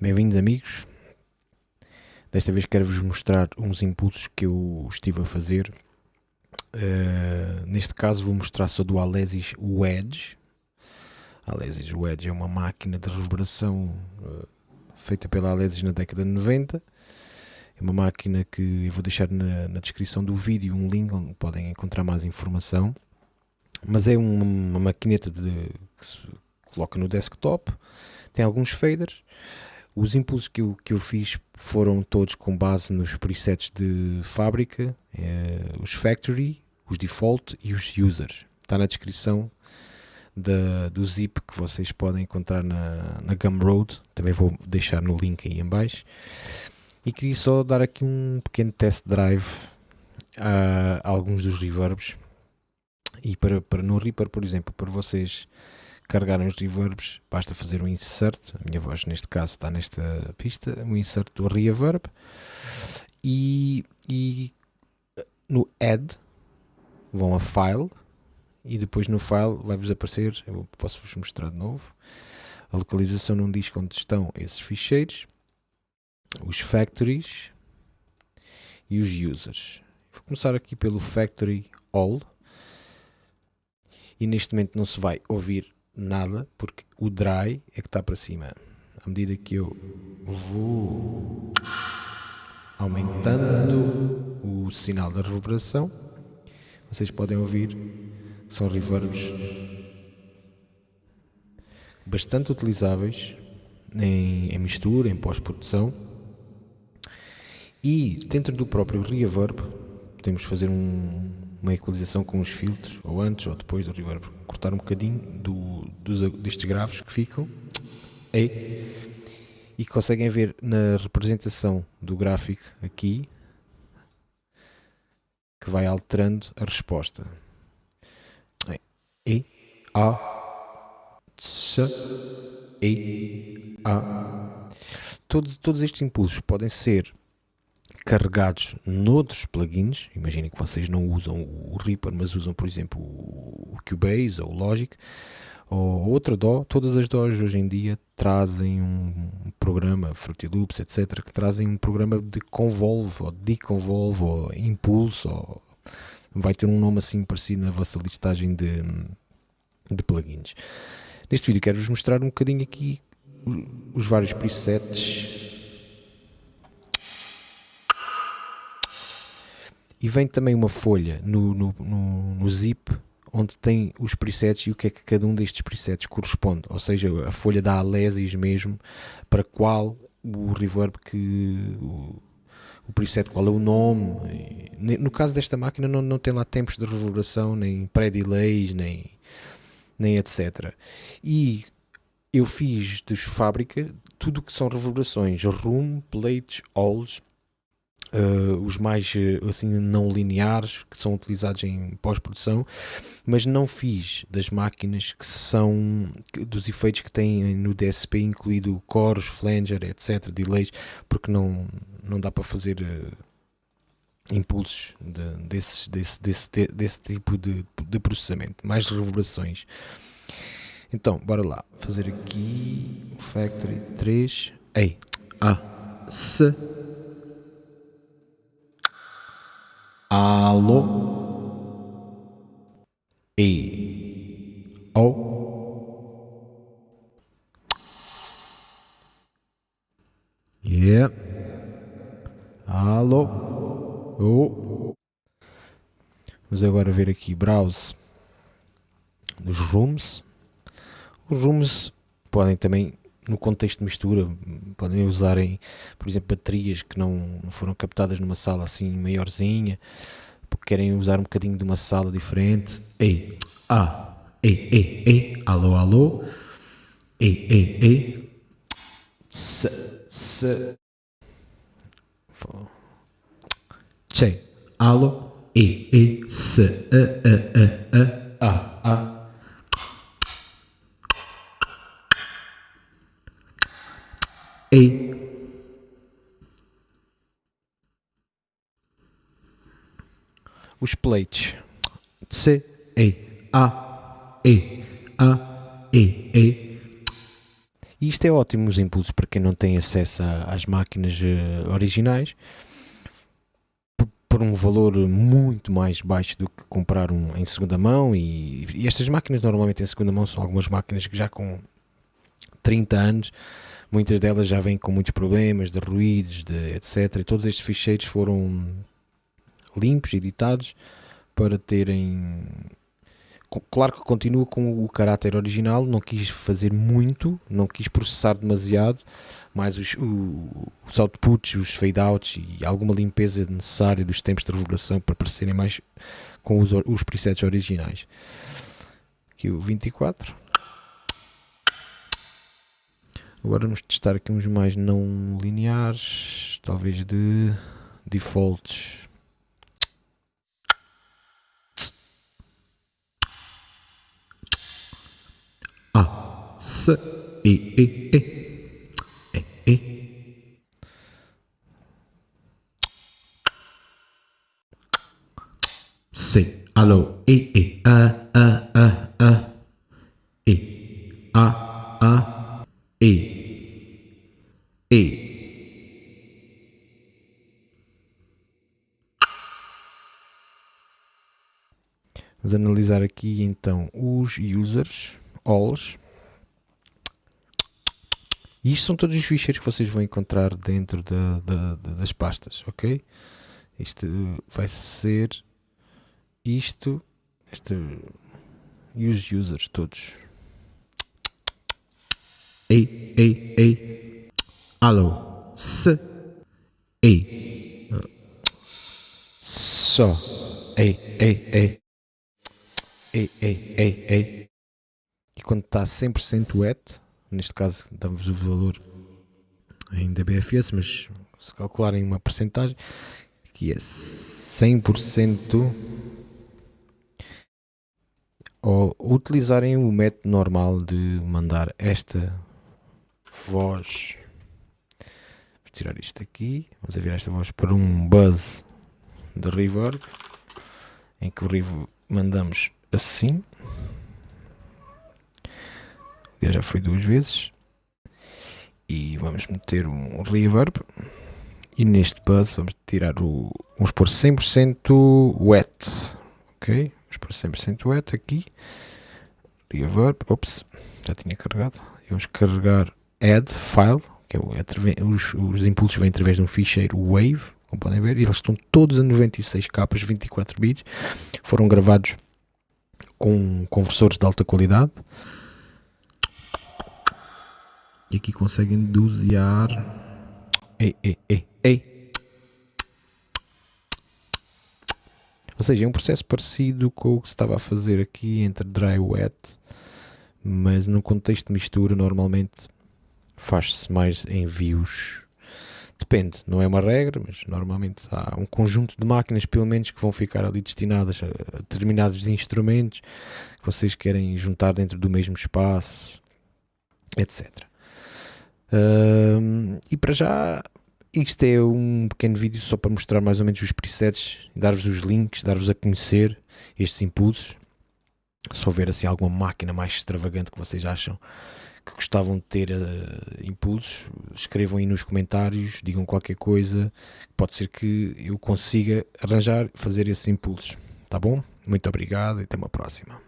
Bem-vindos, amigos. Desta vez quero-vos mostrar uns impulsos que eu estive a fazer. Uh, neste caso, vou mostrar só do Alesis Wedge. Alesis Wedge é uma máquina de reverberação uh, feita pela Alesis na década de 90. É uma máquina que eu vou deixar na, na descrição do vídeo um link onde podem encontrar mais informação. Mas é uma, uma maquineta de, que se coloca no desktop, tem alguns faders. Os impulsos que eu, que eu fiz foram todos com base nos presets de fábrica, é, os factory, os default e os users. Está na descrição da, do zip que vocês podem encontrar na, na Gumroad. Também vou deixar no link aí em baixo. E queria só dar aqui um pequeno test drive a, a alguns dos reverbs. E para, para no Reaper, por exemplo, para vocês carregarem os reverbs, basta fazer um insert. A minha voz, neste caso, está nesta pista. Um insert do reverb. E, e no add vão a file e depois no file vai-vos aparecer, eu posso-vos mostrar de novo, a localização num disco onde estão esses ficheiros, os factories e os users. Vou começar aqui pelo factory all e neste momento não se vai ouvir nada porque o dry é que está para cima. À medida que eu vou aumentando o sinal da reverberação, vocês podem ouvir são reverbs bastante utilizáveis em, em mistura, em pós-produção. E dentro do próprio reverb, podemos fazer um, uma equalização com os filtros, ou antes ou depois do reverb, cortar um bocadinho do, dos, destes graves que ficam. E, e conseguem ver na representação do gráfico aqui que vai alterando a resposta. E, A, C, E, A. Todos, todos estes impulsos podem ser carregados noutros plugins. Imaginem que vocês não usam o Reaper, mas usam, por exemplo, o Cubase ou o Logic ou outra DAW. Todas as DAWs hoje em dia trazem um programa, Fruity Loops, etc., que trazem um programa de convolve ou deconvolve ou impulso ou vai ter um nome assim parecido na vossa listagem de, de plugins. Neste vídeo quero-vos mostrar um bocadinho aqui os vários presets e vem também uma folha no, no, no, no, zip onde tem os presets e o que é que cada um destes presets corresponde, ou seja, a folha da Alesis mesmo, para qual o reverb que o, o preset, qual é o nome. No caso desta máquina não, não tem lá tempos de reverberação, nem pré-delays, nem, nem etc. E eu fiz de fábrica tudo o que são reverberações, room, plates, alls, uh, os mais assim não lineares que são utilizados em pós-produção, mas não fiz das máquinas que são dos efeitos que têm no DSP incluído coros, flanger, etc, delays, porque não não dá para fazer uh, impulsos de, desses, desse, desse, de, desse tipo de, de processamento, mais reverberações. Então, bora lá, fazer aqui o Factory 3, E, A, S, Alô, E, O, Yeah. Alô. Oh. Vamos agora ver aqui browse nos rooms. Os rooms podem também, no contexto de mistura, podem usarem, por exemplo, baterias que não, foram captadas numa sala assim maiorzinha, porque querem usar um bocadinho de uma sala diferente. E, a, e, e, e, alô, alô, e, e, e, se, se, C, alo, e, e, s, e, e, e, e, a, a. E. Os plates. C, E, A, E, A, E, E. E isto é ótimo, os impulsos, para quem não tem acesso a, às máquinas uh, originais, por um valor muito mais baixo do que comprar um em segunda mão. E, e estas máquinas, normalmente em segunda mão, são algumas máquinas que já com 30 anos muitas delas já vêm com muitos problemas de ruídos, de etc. E todos estes ficheiros foram limpos, editados para terem. Claro que continua com o caráter original, não quis fazer muito, não quis processar demasiado, mas os, os outputs, os fade-outs e alguma limpeza necessária dos tempos de reverberação para parecerem mais com os, os presets originais. Aqui o 24. Agora vamos testar aqui uns mais não lineares, talvez de defaults. A, S, E, E, E, E, E. C, alô, E, E, A, A, A, A, E, A, A, E. E. Vamos analisar aqui então os users, alls. E isto são todos os ficheiros que vocês vão encontrar dentro da, da, das pastas, ok? Isto vai ser isto, este, e os users todos. Ei, ei, ei. Alô. S. E. Só. Ei, ei, ei. Ei, ei, ei, ei. E quando está 100% wet, neste caso damos o valor em DBFS, mas se calcularem uma percentagem, que é 100% ou utilizarem o método normal de mandar esta voz tirar isto aqui. Vamos virar esta voz para um buzz de reverb. Em que o reverb mandamos assim. Já foi duas vezes. E vamos meter um reverb. E neste buzz vamos tirar o. Vamos pôr 100% wet. Ok? Vamos pôr 100% wet aqui. Reverb. Ops, já tinha carregado. E vamos carregar add file que é, é os, os impulsos vêm através de um ficheiro Wave, como podem ver, eles estão todos a 96 capas, 24 bits, foram gravados com conversores de alta qualidade. E aqui conseguem dosear. Ei, ei, ei, ei. Ou seja, é um processo parecido com o que se estava a fazer aqui entre dry e wet, mas no contexto de mistura, normalmente faz-se mais envios. Depende, não é uma regra, mas normalmente há um conjunto de máquinas, pelo menos, que vão ficar ali destinadas a determinados instrumentos que vocês querem juntar dentro do mesmo espaço, etc. E para já, isto é um pequeno vídeo só para mostrar mais ou menos os presets, dar-vos os links, dar-vos a conhecer estes impulsos. Se houver assim alguma máquina mais extravagante que vocês acham que gostavam de ter uh, impulsos, escrevam aí nos comentários, digam qualquer coisa, pode ser que eu consiga arranjar, fazer esses impulsos, tá bom? Muito obrigado e até uma próxima.